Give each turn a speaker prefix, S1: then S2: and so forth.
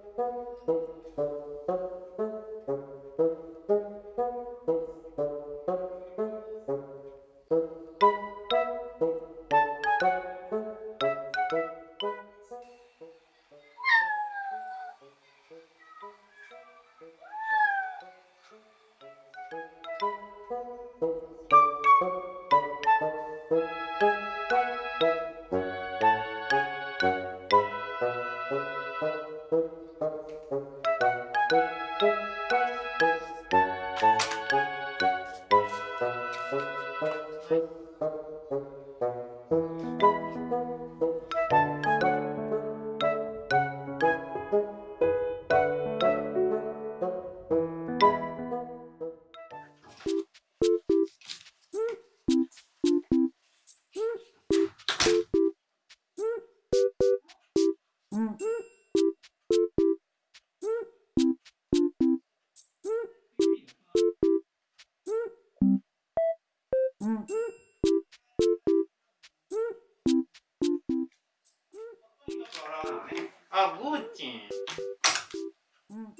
S1: Thank you. ん。ぐん。ちん。うんうん